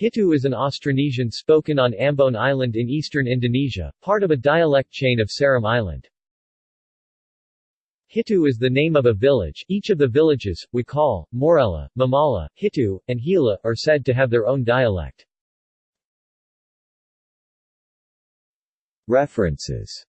Hitu is an Austronesian spoken on Ambon Island in eastern Indonesia, part of a dialect chain of Seram Island. Hitu is the name of a village. Each of the villages, Wakal, Morela, Mamala, Hitu, and Hila, are said to have their own dialect. References